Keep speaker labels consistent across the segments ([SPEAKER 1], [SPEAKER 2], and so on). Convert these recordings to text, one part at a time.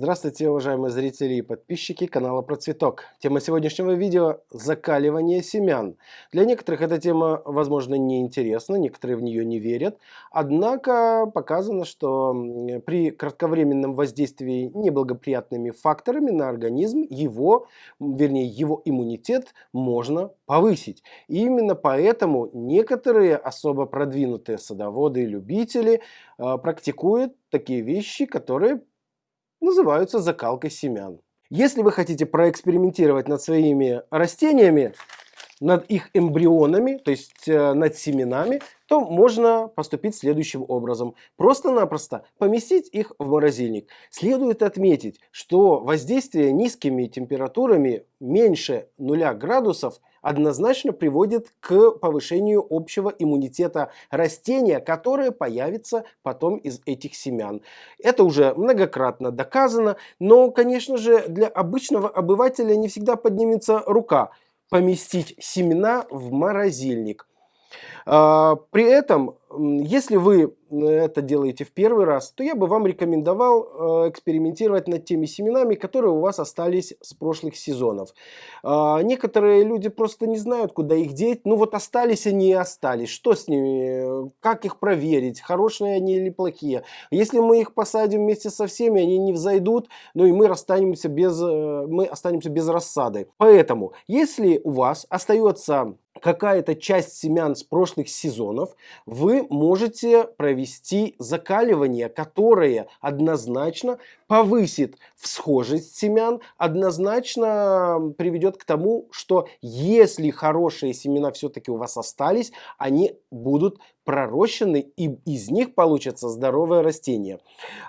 [SPEAKER 1] Здравствуйте, уважаемые зрители и подписчики канала Процветок. Тема сегодняшнего видео – закаливание семян. Для некоторых эта тема, возможно, не интересна, некоторые в нее не верят. Однако показано, что при кратковременном воздействии неблагоприятными факторами на организм его, вернее его иммунитет можно повысить. И именно поэтому некоторые особо продвинутые садоводы и любители э, практикуют такие вещи, которые называются закалкой семян. Если вы хотите проэкспериментировать над своими растениями, над их эмбрионами, то есть э, над семенами, то можно поступить следующим образом. Просто-напросто поместить их в морозильник. Следует отметить, что воздействие низкими температурами меньше 0 градусов однозначно приводит к повышению общего иммунитета растения, которое появится потом из этих семян. Это уже многократно доказано, но, конечно же, для обычного обывателя не всегда поднимется рука поместить семена в морозильник. А, при этом, если вы это делаете в первый раз, то я бы вам рекомендовал э, экспериментировать над теми семенами, которые у вас остались с прошлых сезонов. А, некоторые люди просто не знают, куда их деть. Ну вот остались они и остались. Что с ними? Как их проверить? Хорошие они или плохие? Если мы их посадим вместе со всеми, они не взойдут, ну и мы останемся без, э, мы останемся без рассады. Поэтому, если у вас остается какая-то часть семян с прошлых сезонов, вы можете провести закаливание, которое однозначно повысит всхожесть семян, однозначно приведет к тому, что если хорошие семена все-таки у вас остались, они будут пророщены и из них получится здоровое растение.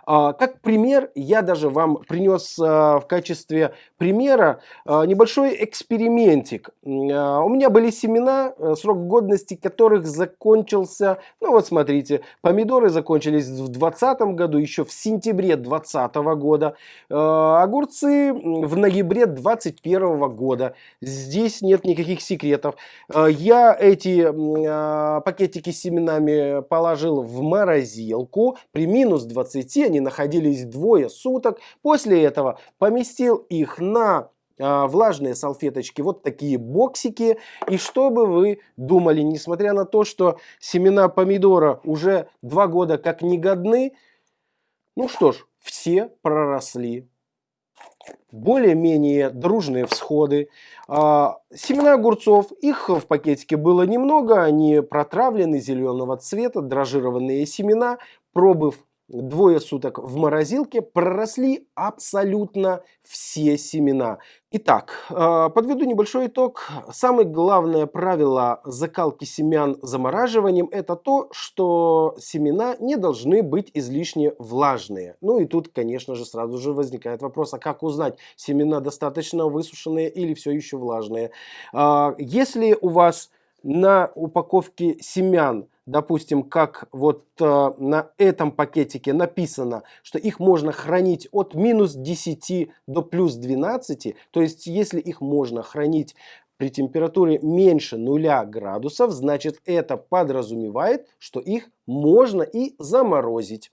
[SPEAKER 1] А, как пример, я даже вам принес а, в качестве примера а, небольшой экспериментик. У меня были семена, э, срок годности которых закончился, ну вот смотрите, помидоры закончились в 2020 году, еще в сентябре 2020 года, огурцы в ноябре 2021 года. Здесь нет никаких секретов. Я эти пакетики семена семенами положил в морозилку. При минус 20 они находились двое суток. После этого поместил их на влажные салфеточки, вот такие боксики. И что бы вы думали, несмотря на то, что семена помидора уже два года как негодны, ну что ж, все проросли более-менее дружные всходы. А, семена огурцов, их в пакетике было немного, они протравлены зеленого цвета, дрожжированные семена, пробыв двое суток в морозилке проросли абсолютно все семена. Итак, э, подведу небольшой итог. Самое главное правило закалки семян замораживанием это то, что семена не должны быть излишне влажные. Ну и тут, конечно же, сразу же возникает вопрос, а как узнать, семена достаточно высушенные или все еще влажные. А, если у вас на упаковке семян допустим, как вот э, на этом пакетике написано, что их можно хранить от минус 10 до плюс 12, то есть если их можно хранить при температуре меньше 0 градусов, значит это подразумевает, что их можно и заморозить.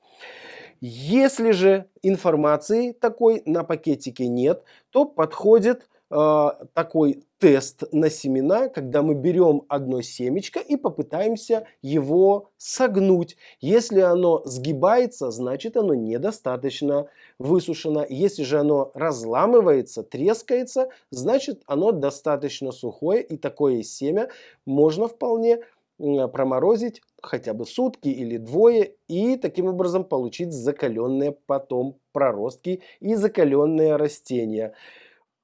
[SPEAKER 1] Если же информации такой на пакетике нет, то подходит э, такой тест на семена, когда мы берем одно семечко и попытаемся его согнуть. Если оно сгибается, значит оно недостаточно высушено. Если же оно разламывается, трескается, значит оно достаточно сухое и такое семя можно вполне проморозить хотя бы сутки или двое и таким образом получить закаленные потом проростки и закаленные растения.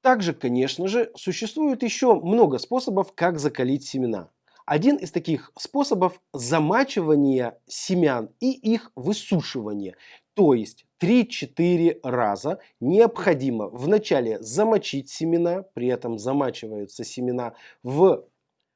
[SPEAKER 1] Также, конечно же, существует еще много способов, как закалить семена. Один из таких способов замачивания семян и их высушивания. То есть 3-4 раза необходимо вначале замочить семена, при этом замачиваются семена в э,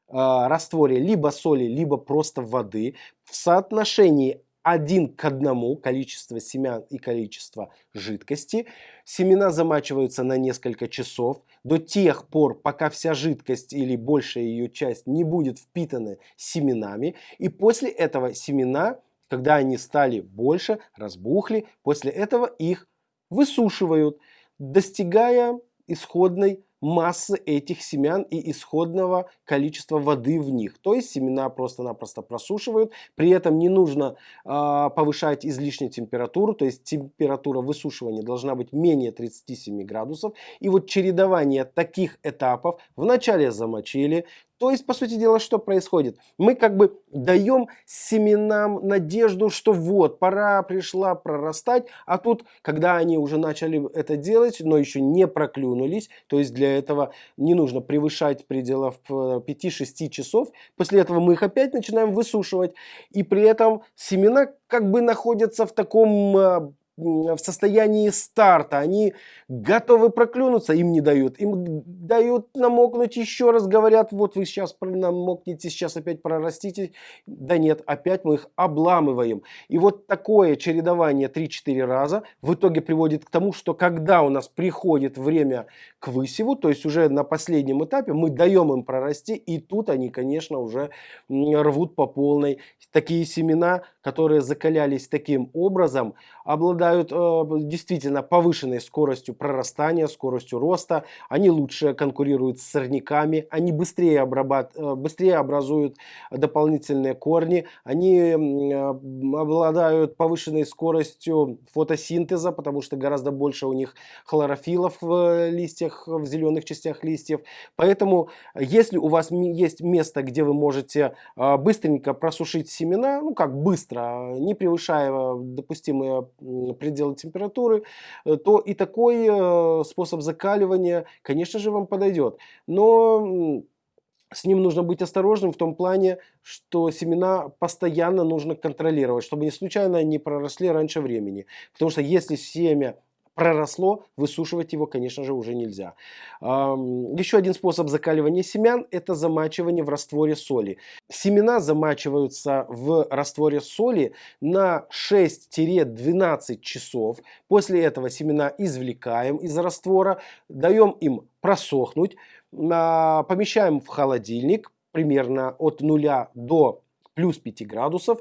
[SPEAKER 1] растворе либо соли, либо просто воды в соотношении один к одному количество семян и количество жидкости. Семена замачиваются на несколько часов до тех пор, пока вся жидкость или большая ее часть не будет впитаны семенами. И после этого семена, когда они стали больше, разбухли, после этого их высушивают, достигая исходной массы этих семян и исходного количества воды в них. То есть семена просто-напросто просушивают. При этом не нужно э, повышать излишнюю температуру. То есть температура высушивания должна быть менее 37 градусов. И вот чередование таких этапов вначале замочили, то есть, по сути дела, что происходит? Мы как бы даем семенам надежду, что вот, пора пришла прорастать, а тут, когда они уже начали это делать, но еще не проклюнулись, то есть для этого не нужно превышать пределов 5-6 часов, после этого мы их опять начинаем высушивать, и при этом семена как бы находятся в таком а, в состоянии старта, они готовы проклюнуться, им не дают, им дают намокнуть еще раз, говорят, вот вы сейчас намокнете, сейчас опять прорастите, да нет, опять мы их обламываем. И вот такое чередование 3-4 раза в итоге приводит к тому, что когда у нас приходит время к высеву, то есть уже на последнем этапе, мы даем им прорасти, и тут они, конечно, уже рвут по полной. Такие семена, которые закалялись таким образом, обладают э, действительно повышенной скоростью прорастания, скоростью роста, они лучше конкурируют с сорняками, они быстрее, обрабат... Э, быстрее образуют дополнительные корни, они э, обладают повышенной скоростью фотосинтеза, потому что гораздо больше у них хлорофилов в листьях, в зеленых частях листьев. Поэтому, если у вас есть место, где вы можете э, быстренько просушить семена, ну как быстро, не превышая допустимые пределы температуры, э, то и такой э, способ закаливания, конечно же, вам подойдет. Но с ним нужно быть осторожным в том плане, что семена постоянно нужно контролировать, чтобы не случайно не проросли раньше времени. Потому что если семя проросло, высушивать его, конечно же, уже нельзя. Еще один способ закаливания семян – это замачивание в растворе соли. Семена замачиваются в растворе соли на 6-12 часов. После этого семена извлекаем из раствора, даем им просохнуть, а, помещаем в холодильник примерно от 0 до плюс 5 градусов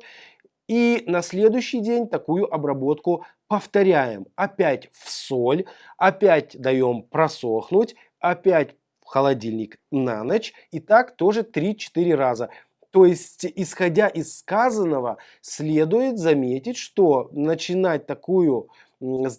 [SPEAKER 1] и на следующий день такую обработку повторяем. Опять в соль, опять даем просохнуть, опять в холодильник на ночь. И так тоже 3-4 раза. То есть, исходя из сказанного, следует заметить, что начинать такую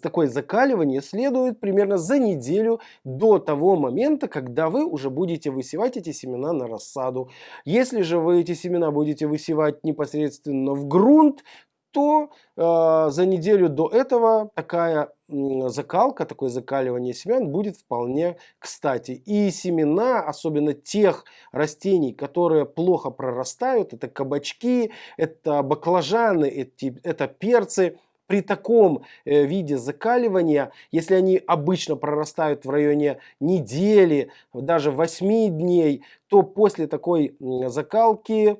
[SPEAKER 1] такое закаливание следует примерно за неделю до того момента, когда вы уже будете высевать эти семена на рассаду. Если же вы эти семена будете высевать непосредственно в грунт, то э, за неделю до этого такая закалка, такое закаливание семян будет вполне кстати. И семена, особенно тех растений, которые плохо прорастают, это кабачки, это баклажаны, это, это перцы, при таком э, виде закаливания, если они обычно прорастают в районе недели, даже 8 дней, то после такой закалки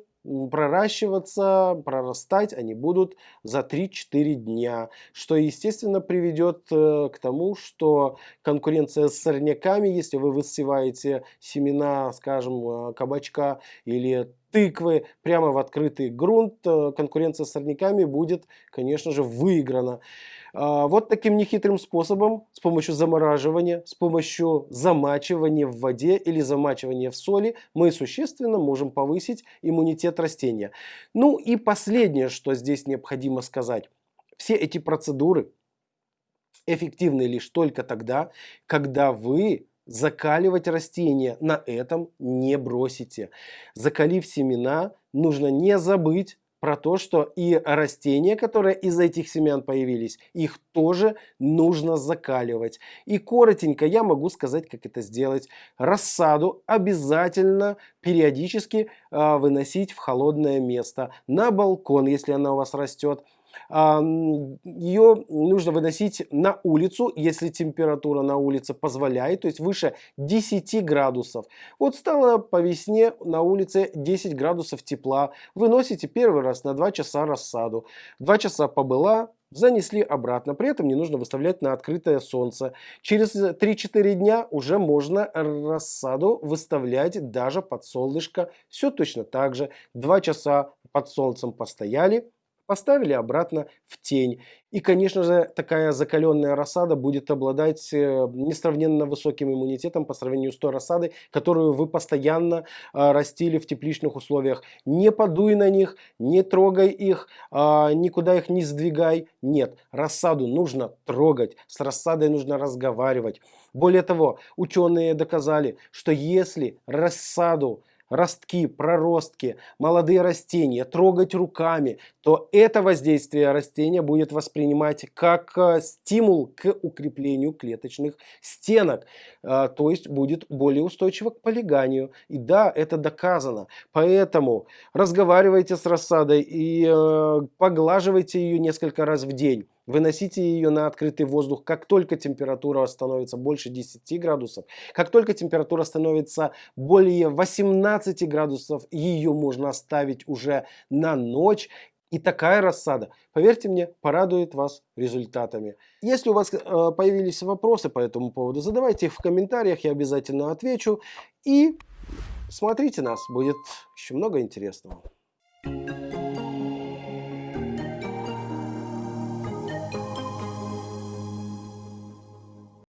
[SPEAKER 1] проращиваться, прорастать они будут за 3-4 дня, что естественно приведет э, к тому, что конкуренция с сорняками, если вы высеваете семена, скажем, э, кабачка или тыквы прямо в открытый грунт, э, конкуренция с сорняками будет, конечно же, выиграна. А, вот таким нехитрым способом, с помощью замораживания, с помощью замачивания в воде или замачивания в соли, мы существенно можем повысить иммунитет растения. Ну и последнее, что здесь необходимо сказать. Все эти процедуры эффективны лишь только тогда, когда вы закаливать растения на этом не бросите. Закалив семена, нужно не забыть про то, что и растения, которые из этих семян появились, их тоже нужно закаливать. И коротенько я могу сказать, как это сделать. Рассаду обязательно периодически э, выносить в холодное место, на балкон, если она у вас растет ее нужно выносить на улицу, если температура на улице позволяет, то есть выше 10 градусов. Вот стало по весне на улице 10 градусов тепла, выносите первый раз на 2 часа рассаду. 2 часа побыла, занесли обратно. При этом не нужно выставлять на открытое солнце. Через 3-4 дня уже можно рассаду выставлять даже под солнышко. Все точно так же. 2 часа под солнцем постояли, поставили обратно в тень. И, конечно же, такая закаленная рассада будет обладать э, несравненно высоким иммунитетом по сравнению с той рассадой, которую вы постоянно а, растили в тепличных условиях. Не подуй на них, не трогай их, а, никуда их не сдвигай. Нет, рассаду нужно трогать, с рассадой нужно разговаривать. Более того, ученые доказали, что если рассаду ростки, проростки, молодые растения, трогать руками, то это воздействие растения будет воспринимать как э, стимул к укреплению клеточных стенок. Э, то есть будет более устойчиво к полиганию. И да, это доказано. Поэтому разговаривайте с рассадой и э, поглаживайте ее несколько раз в день. Выносите ее на открытый воздух, как только температура становится больше 10 градусов. Как только температура становится более 18 градусов, ее можно оставить уже на ночь. И такая рассада, поверьте мне, порадует вас результатами. Если у вас э, появились вопросы по этому поводу, задавайте их в комментариях, я обязательно отвечу. И смотрите нас, будет еще много интересного.